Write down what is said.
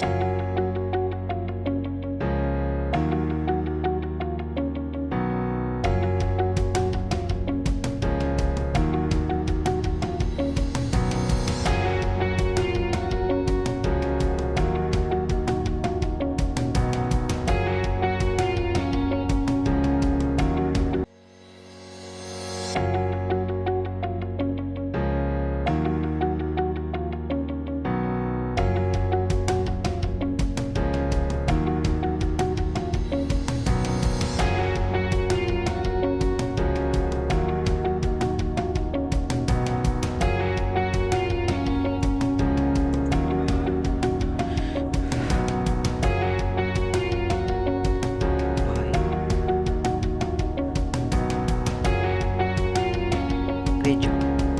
Bye. pecho.